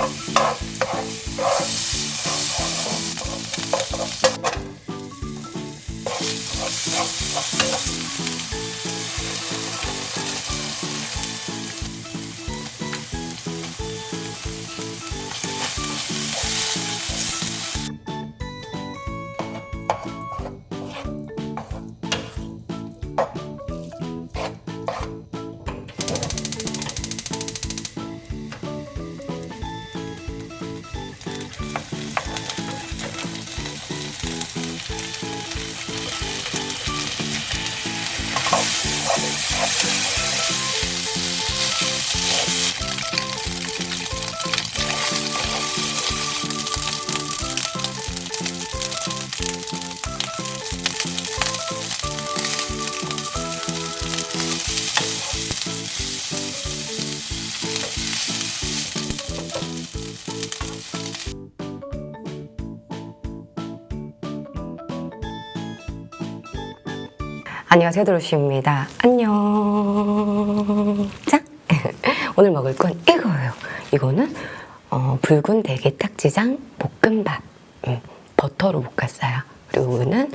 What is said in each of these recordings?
Thank you. 안녕하세요 도로시입니다. 안녕. 자 오늘 먹을 건 이거예요. 이거는 어, 붉은 대게 딱지장 볶음밥. 음, 버터로 볶았어요. 그리고 이거는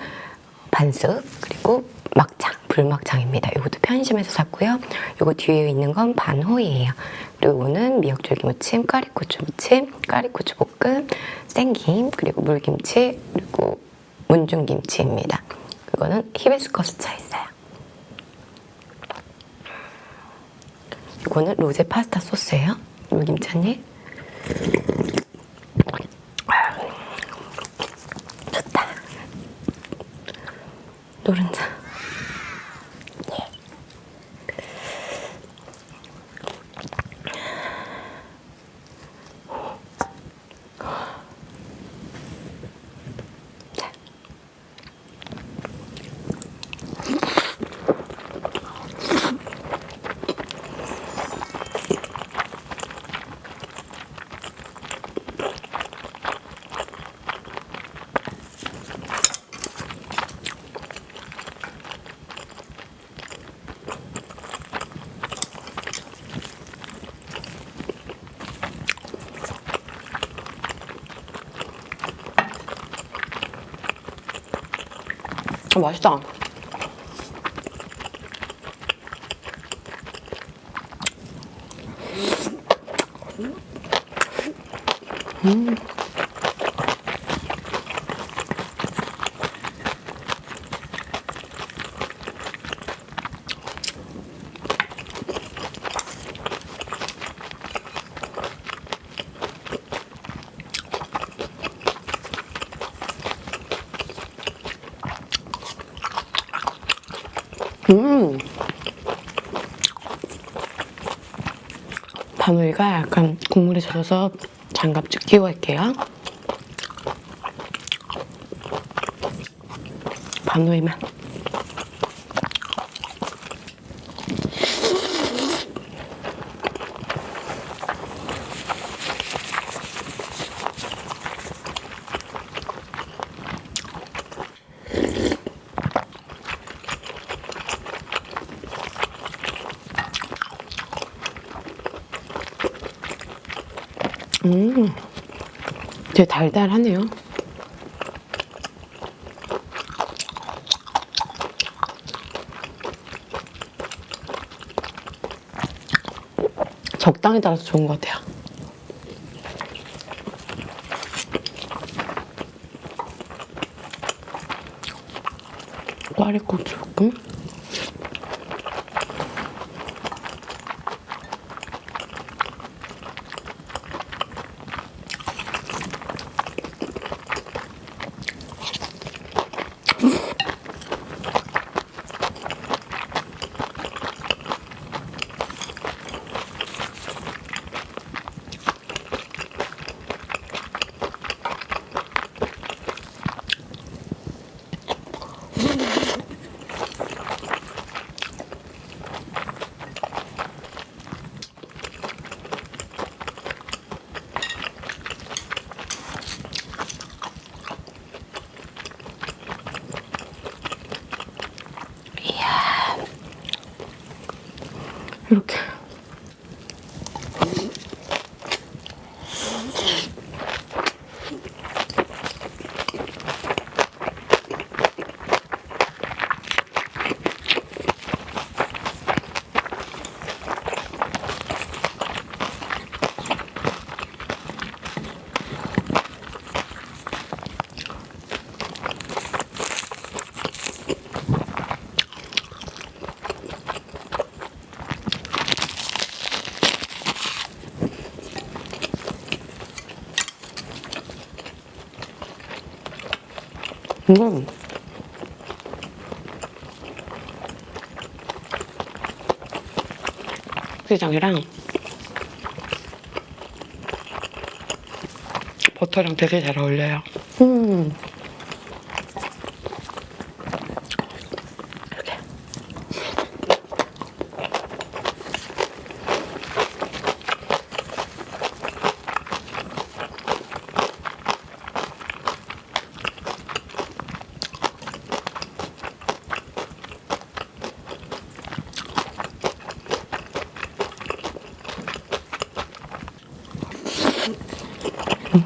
반숙 그리고 막창 불막창입니다. 이것도 편의점에서 샀고요. 이거 뒤에 있는 건 반호이에요. 그리고 이거는 미역줄기 무침 까리고추 무침 까리고추 볶음 생김 그리고 물김치 그리고 문중김치입니다 이거는 히비스커스 차 있어요. 이거는 로제 파스타 소스예요. 물김치 한 맛있다. 음. 음. 바늘이가 약간 국물에 젖어서 장갑 끼고 할게요. 바누이만. 음, 되게 달달하네요. 적당히 달아서 좋은 것 같아요. 꽈리고추 볶 이렇게. 음? 음. 시장이랑 버터랑 되게 잘 어울려요. 음.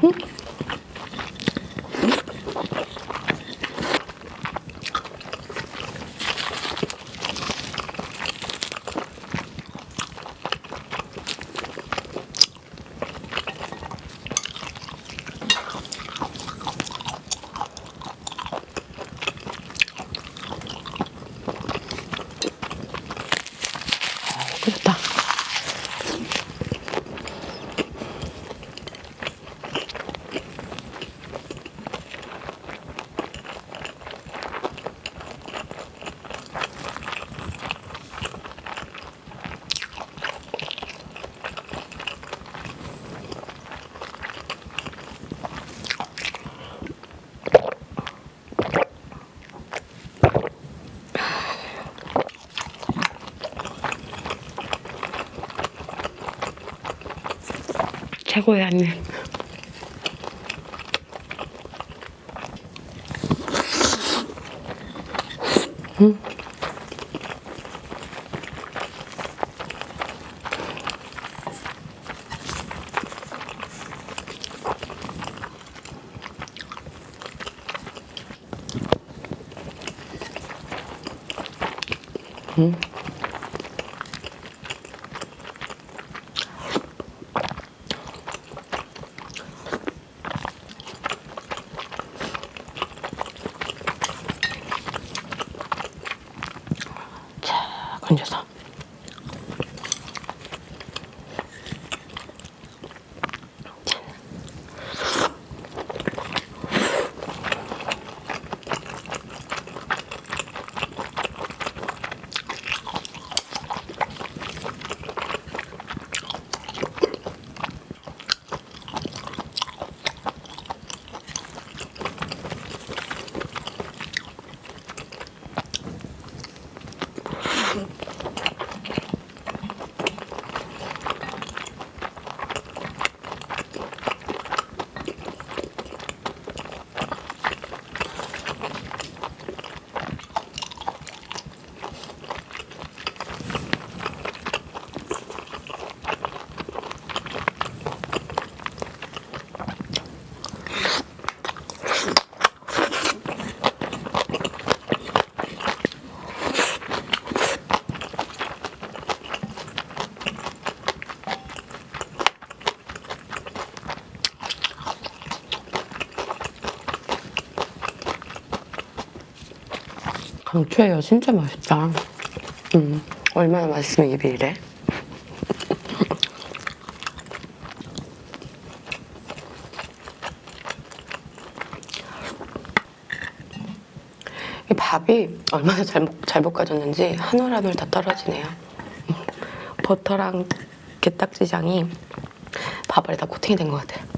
맛 한 입. 자, 건져서. 짠. 강추해요. 진짜 맛있다. 음, 얼마나 맛있으면 입이 이래? 이 밥이 얼마나 잘, 볶- 잘 볶아졌는지 한올 한올 다 떨어지네요. 음, 버터랑 게딱지장이 밥알에 다 코팅이 된 것 같아요.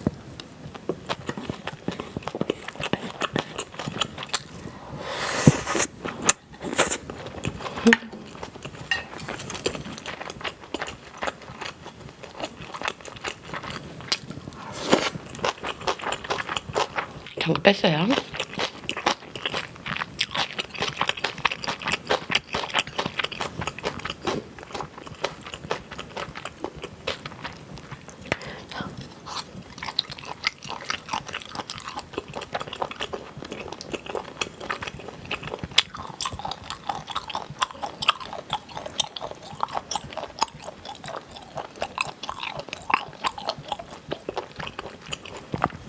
잠깐 뺐어요.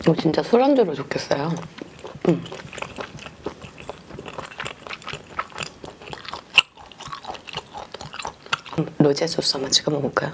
이거 진짜 술안주로 좋겠어요. 음. 음, 로제 소스 한번 찍어 먹을까요?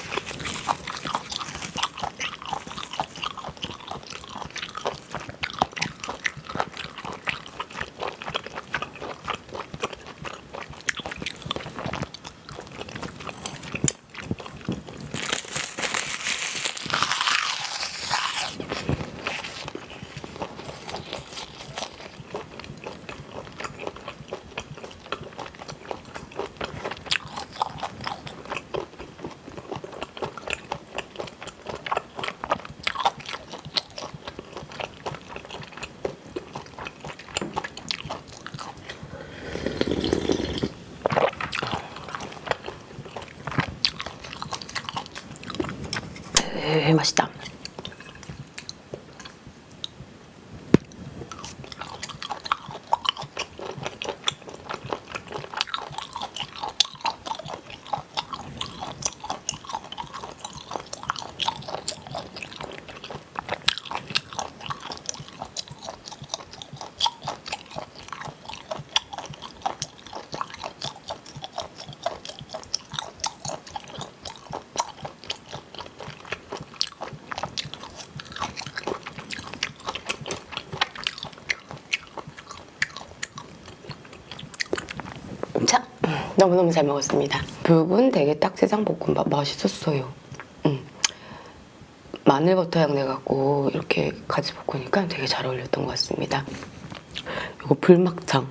에 맛있다. 자, 너무너무 잘 먹었습니다. 붉은 대게 딱지장 볶음밥 맛있었어요. 음. 마늘버터 향 내 갖고 이렇게 같이 볶으니까 되게 잘 어울렸던 것 같습니다. 이거 불막창.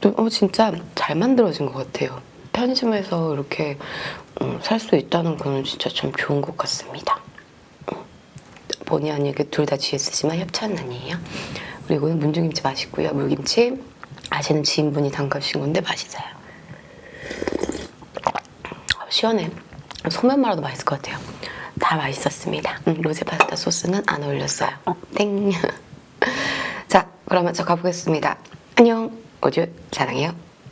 또 어, 진짜 잘 만들어진 것 같아요. 편의점에서 이렇게 음, 살수 있다는 거는 진짜 좀 좋은 것 같습니다. 음. 본의 아니게 둘 다 GS지만 협찬은 아니에요. 그리고 문중김치 맛있고요. 물김치 아시는 지인분이 담가주신 건데 맛있어요. 어, 시원해. 소면 말아도 맛있을 것 같아요. 다 맛있었습니다. 음, 로제 파스타 소스는 안 어울렸어요. 땡. 자, 그러면 저 가보겠습니다. 안녕. 우주 사랑해요.